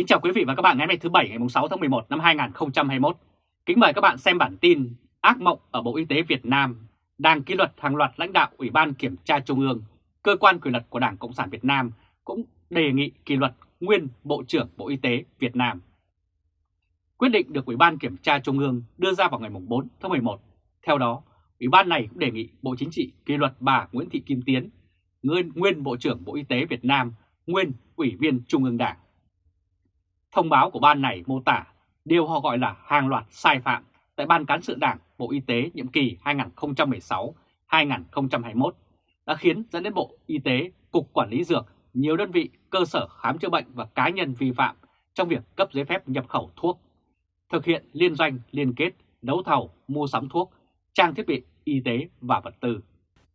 Kính chào quý vị và các bạn ngày hôm nay thứ Bảy ngày 6 tháng 11 năm 2021. Kính mời các bạn xem bản tin Ác mộng ở Bộ Y tế Việt Nam đang kỷ luật hàng loạt lãnh đạo Ủy ban Kiểm tra Trung ương, cơ quan quyền lực của Đảng Cộng sản Việt Nam cũng đề nghị kỷ luật nguyên Bộ trưởng Bộ Y tế Việt Nam. Quyết định được Ủy ban Kiểm tra Trung ương đưa ra vào ngày 4 tháng 11. Theo đó, Ủy ban này cũng đề nghị Bộ Chính trị kỷ luật bà Nguyễn Thị Kim Tiến, nguyên, nguyên Bộ trưởng Bộ Y tế Việt Nam, nguyên Ủy viên Trung ương Đảng. Thông báo của ban này mô tả điều họ gọi là hàng loạt sai phạm tại Ban Cán sự Đảng Bộ Y tế nhiệm kỳ 2016-2021 đã khiến dẫn đến Bộ Y tế, Cục Quản lý Dược, nhiều đơn vị, cơ sở khám chữa bệnh và cá nhân vi phạm trong việc cấp giấy phép nhập khẩu thuốc, thực hiện liên doanh, liên kết, đấu thầu, mua sắm thuốc, trang thiết bị y tế và vật tư.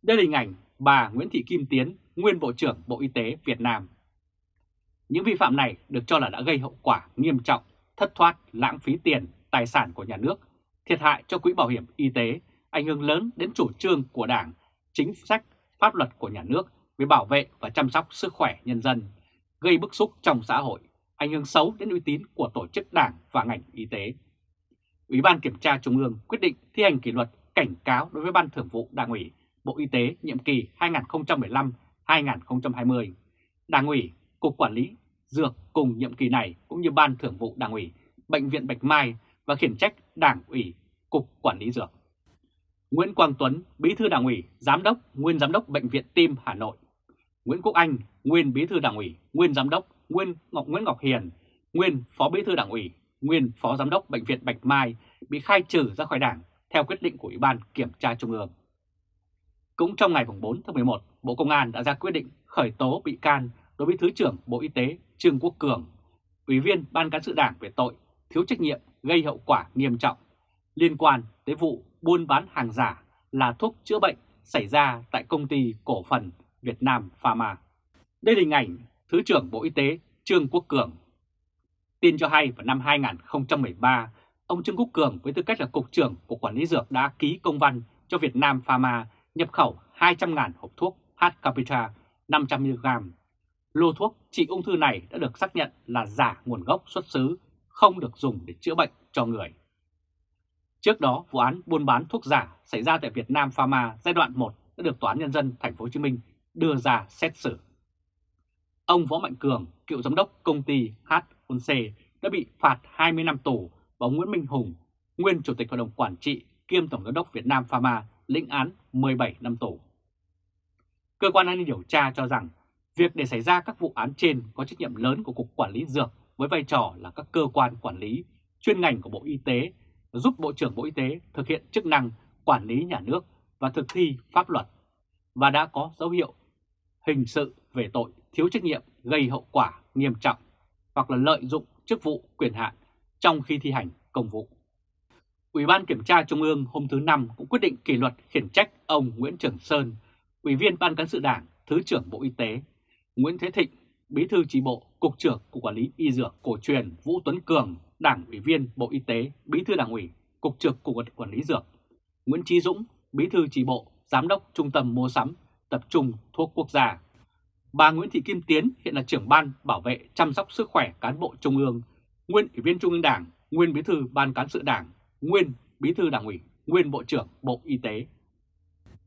Đây là hình ảnh bà Nguyễn Thị Kim Tiến, nguyên Bộ trưởng Bộ Y tế Việt Nam. Những vi phạm này được cho là đã gây hậu quả nghiêm trọng, thất thoát, lãng phí tiền, tài sản của nhà nước, thiệt hại cho quỹ bảo hiểm y tế, ảnh hưởng lớn đến chủ trương của Đảng, chính sách, pháp luật của nhà nước về bảo vệ và chăm sóc sức khỏe nhân dân, gây bức xúc trong xã hội, ảnh hưởng xấu đến uy tín của tổ chức đảng và ngành y tế. Ủy ban Kiểm tra Trung ương quyết định thi hành kỷ luật cảnh cáo đối với Ban Thường vụ Đảng ủy Bộ Y tế nhiệm kỳ 2015-2020, Đảng ủy Cục Quản lý Dược cùng nhiệm kỳ này cũng như Ban Thường vụ Đảng ủy, Bệnh viện Bạch Mai và khiển trách Đảng ủy, Cục Quản lý Dược. Nguyễn Quang Tuấn, Bí thư Đảng ủy, Giám đốc, Nguyên Giám đốc Bệnh viện Tim Hà Nội. Nguyễn Quốc Anh, Nguyên Bí thư Đảng ủy, Nguyên Giám đốc, Nguyên Ngọc Nguyễn Ngọc Hiền, Nguyên Phó Bí thư Đảng ủy, Nguyên Phó Giám đốc Bệnh viện Bạch Mai bị khai trừ ra khỏi Đảng theo quyết định của Ủy ban Kiểm tra Trung ương. Cũng trong ngày 4 tháng 11, Bộ Công an đã ra quyết định khởi tố bị can đối với Thứ trưởng Bộ Y tế Trương Quốc Cường, Ủy viên Ban Cán sự Đảng về tội thiếu trách nhiệm gây hậu quả nghiêm trọng liên quan tới vụ buôn bán hàng giả là thuốc chữa bệnh xảy ra tại công ty cổ phần Việt Nam Pharma. Đây là hình ảnh Thứ trưởng Bộ Y tế Trương Quốc Cường. Tin cho hay vào năm 2013, ông Trương Quốc Cường với tư cách là Cục trưởng của Quản lý Dược đã ký công văn cho Việt Nam Pharma nhập khẩu 200.000 hộp thuốc H-Capita 500mg Lô thuốc trị ung thư này đã được xác nhận là giả nguồn gốc xuất xứ, không được dùng để chữa bệnh cho người. Trước đó, vụ án buôn bán thuốc giả xảy ra tại Việt Nam Pharma giai đoạn 1 đã được Tòa án Nhân dân Thành phố Hồ Chí Minh đưa ra xét xử. Ông Võ Mạnh Cường, cựu giám đốc công ty HOC đã bị phạt 20 năm tù và Nguyễn Minh Hùng, nguyên chủ tịch hội đồng quản trị kiêm tổng giám đốc Việt Nam Pharma lĩnh án 17 năm tù. Cơ quan an ninh điều tra cho rằng Việc để xảy ra các vụ án trên có trách nhiệm lớn của Cục Quản lý Dược với vai trò là các cơ quan quản lý chuyên ngành của Bộ Y tế giúp Bộ trưởng Bộ Y tế thực hiện chức năng quản lý nhà nước và thực thi pháp luật và đã có dấu hiệu hình sự về tội thiếu trách nhiệm gây hậu quả nghiêm trọng hoặc là lợi dụng chức vụ quyền hạn trong khi thi hành công vụ. Ủy ban Kiểm tra Trung ương hôm thứ Năm cũng quyết định kỷ luật khiển trách ông Nguyễn Trường Sơn, Ủy viên Ban Cán sự Đảng, Thứ trưởng Bộ Y tế Nguyễn Thế Thịnh, Bí thư chỉ bộ, Cục trưởng Cục Quản lý Y Dược Cổ truyền Vũ Tuấn Cường, Đảng ủy viên Bộ Y tế, Bí thư Đảng ủy, Cục trưởng Cục Quản lý Dược, Nguyễn Trí Dũng, Bí thư chỉ bộ, Giám đốc Trung tâm Mua sắm, Tập trung Thuốc Quốc gia. Bà Nguyễn Thị Kim Tiến hiện là trưởng ban bảo vệ chăm sóc sức khỏe cán bộ Trung ương, nguyên ủy viên Trung ương Đảng, nguyên bí thư Ban cán sự Đảng, nguyên bí thư Đảng ủy, nguyên Bộ trưởng Bộ Y tế.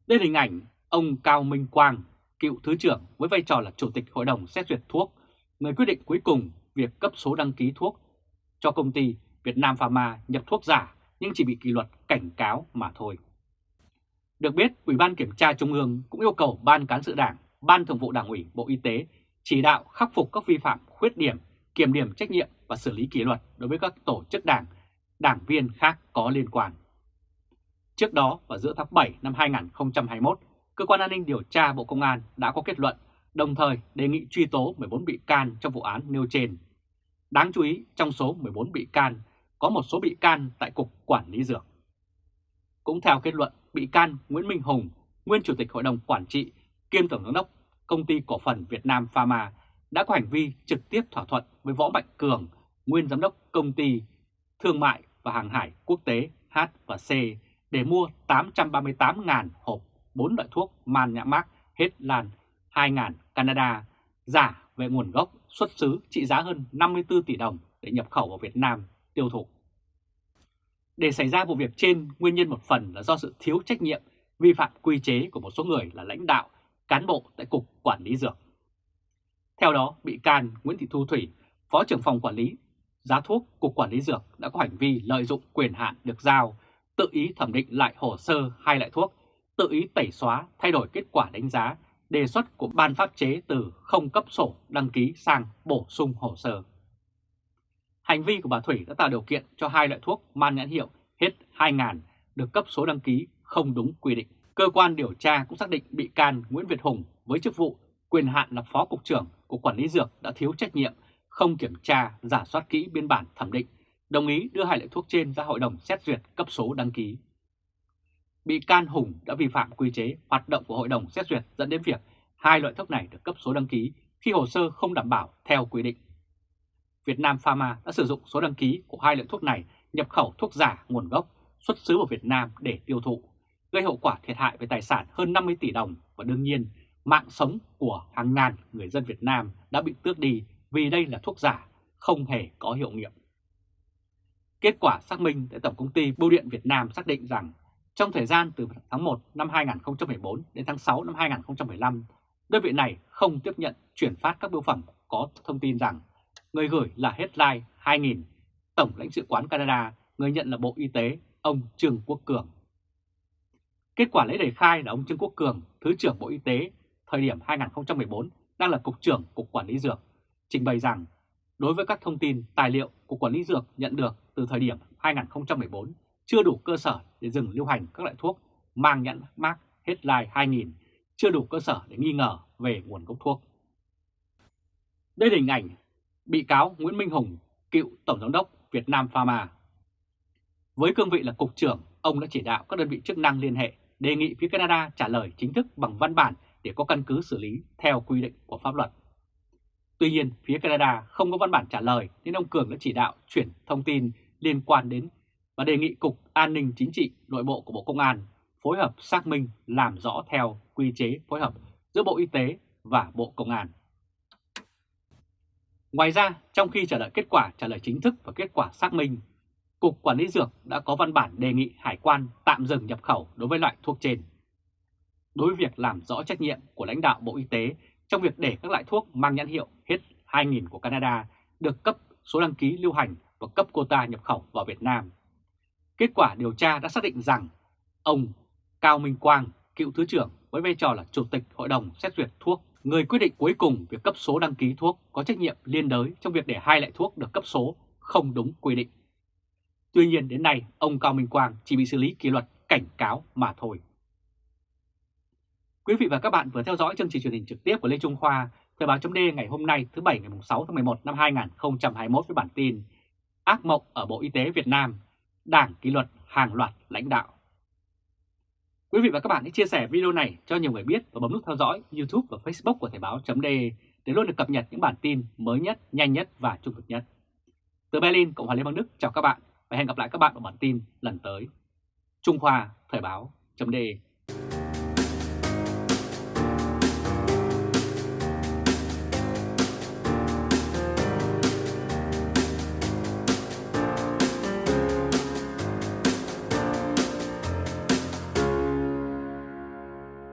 Đây là hình ảnh ông Cao Minh Quang, cựu Thứ trưởng với vai trò là Chủ tịch Hội đồng xét duyệt thuốc, người quyết định cuối cùng việc cấp số đăng ký thuốc cho công ty Việt Nam Pharma nhập thuốc giả nhưng chỉ bị kỷ luật cảnh cáo mà thôi. Được biết, Ủy ban Kiểm tra Trung ương cũng yêu cầu Ban Cán sự Đảng, Ban Thường vụ Đảng ủy Bộ Y tế chỉ đạo khắc phục các vi phạm khuyết điểm, kiểm điểm trách nhiệm và xử lý kỷ luật đối với các tổ chức đảng, đảng viên khác có liên quan. Trước đó, vào giữa tháng 7 năm 2021, Cơ quan an ninh điều tra Bộ Công an đã có kết luận, đồng thời đề nghị truy tố 14 bị can trong vụ án nêu trên. Đáng chú ý, trong số 14 bị can, có một số bị can tại Cục Quản lý Dược. Cũng theo kết luận, bị can Nguyễn Minh Hùng, nguyên Chủ tịch Hội đồng Quản trị, kiêm Tổng giám đốc Công ty Cổ phần Việt Nam Pharma, đã có hành vi trực tiếp thỏa thuận với Võ Mạnh Cường, nguyên Giám đốc Công ty Thương mại và Hàng hải Quốc tế H và C để mua 838.000 hộp 4 loại thuốc man nhãn mác hết lan 2000 Canada giả về nguồn gốc, xuất xứ trị giá hơn 54 tỷ đồng để nhập khẩu vào Việt Nam tiêu thụ. Để xảy ra vụ việc trên, nguyên nhân một phần là do sự thiếu trách nhiệm, vi phạm quy chế của một số người là lãnh đạo, cán bộ tại Cục Quản lý Dược. Theo đó, bị can Nguyễn Thị Thu Thủy, Phó trưởng phòng quản lý giá thuốc Cục Quản lý Dược đã có hành vi lợi dụng quyền hạn được giao, tự ý thẩm định lại hồ sơ hai loại thuốc, tự ý tẩy xóa, thay đổi kết quả đánh giá, đề xuất của ban pháp chế từ không cấp sổ đăng ký sang bổ sung hồ sơ. Hành vi của bà Thủy đã tạo điều kiện cho hai loại thuốc mang nhãn hiệu hết 2.000 được cấp số đăng ký không đúng quy định. Cơ quan điều tra cũng xác định bị can Nguyễn Việt Hùng với chức vụ quyền hạn là Phó Cục trưởng của Quản lý Dược đã thiếu trách nhiệm, không kiểm tra, giả soát kỹ biên bản thẩm định, đồng ý đưa hai loại thuốc trên ra Hội đồng xét duyệt cấp số đăng ký. Bị can Hùng đã vi phạm quy chế hoạt động của Hội đồng xét duyệt dẫn đến việc hai loại thuốc này được cấp số đăng ký khi hồ sơ không đảm bảo theo quy định. Việt Nam Pharma đã sử dụng số đăng ký của hai loại thuốc này nhập khẩu thuốc giả nguồn gốc xuất xứ vào Việt Nam để tiêu thụ, gây hậu quả thiệt hại về tài sản hơn 50 tỷ đồng và đương nhiên mạng sống của hàng ngàn người dân Việt Nam đã bị tước đi vì đây là thuốc giả, không hề có hiệu nghiệm. Kết quả xác minh tại Tổng công ty Bưu điện Việt Nam xác định rằng trong thời gian từ tháng 1 năm 2014 đến tháng 6 năm 2015, đơn vị này không tiếp nhận chuyển phát các bưu phẩm có thông tin rằng người gửi là Headline 2000, Tổng lãnh sự quán Canada, người nhận là Bộ Y tế, ông Trương Quốc Cường. Kết quả lấy lời khai là ông Trương Quốc Cường, Thứ trưởng Bộ Y tế, thời điểm 2014 đang là Cục trưởng Cục Quản lý Dược, trình bày rằng đối với các thông tin, tài liệu Cục Quản lý Dược nhận được từ thời điểm 2014 chưa đủ cơ sở để dừng lưu hành các loại thuốc mang nhãn mác Headline 2000, chưa đủ cơ sở để nghi ngờ về nguồn gốc thuốc. Đây là hình ảnh bị cáo Nguyễn Minh Hùng, cựu Tổng Giám đốc Việt Nam Pharma. Với cương vị là Cục trưởng, ông đã chỉ đạo các đơn vị chức năng liên hệ đề nghị phía Canada trả lời chính thức bằng văn bản để có căn cứ xử lý theo quy định của pháp luật. Tuy nhiên, phía Canada không có văn bản trả lời nên ông Cường đã chỉ đạo chuyển thông tin liên quan đến và đề nghị Cục An ninh Chính trị Nội bộ của Bộ Công an phối hợp xác minh làm rõ theo quy chế phối hợp giữa Bộ Y tế và Bộ Công an. Ngoài ra, trong khi chờ đợi kết quả trả lời chính thức và kết quả xác minh, Cục Quản lý Dược đã có văn bản đề nghị Hải quan tạm dừng nhập khẩu đối với loại thuốc trên. Đối với việc làm rõ trách nhiệm của lãnh đạo Bộ Y tế trong việc để các loại thuốc mang nhãn hiệu hết 2000 của Canada được cấp số đăng ký lưu hành và cấp quota nhập khẩu vào Việt Nam. Kết quả điều tra đã xác định rằng ông Cao Minh Quang, cựu Thứ trưởng với vai trò là Chủ tịch Hội đồng xét duyệt thuốc, người quyết định cuối cùng việc cấp số đăng ký thuốc có trách nhiệm liên đới trong việc để hai loại thuốc được cấp số không đúng quy định. Tuy nhiên đến nay, ông Cao Minh Quang chỉ bị xử lý kỷ luật cảnh cáo mà thôi. Quý vị và các bạn vừa theo dõi chương trình truyền hình trực tiếp của Lê Trung Khoa, Thời báo chấm ngày hôm nay thứ Bảy ngày 6 tháng 11 năm 2021 với bản tin Ác mộng ở Bộ Y tế Việt Nam, Đảng kỷ luật hàng loạt lãnh đạo. Quý vị và các bạn hãy chia sẻ video này cho nhiều người biết và bấm nút theo dõi YouTube và Facebook của Thời Báo .de để luôn được cập nhật những bản tin mới nhất, nhanh nhất và trung thực nhất. Từ Berlin, Cộng hòa Liên bang Đức chào các bạn và hẹn gặp lại các bạn ở bản tin lần tới. Trung Khoa Thời Báo .de